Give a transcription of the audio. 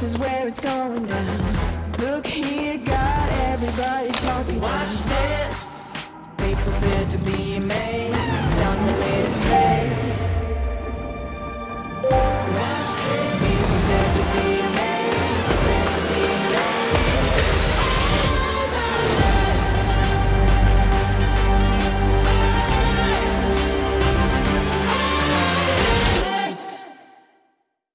this is where it's going down. Look here, got everybody talking. Watch this.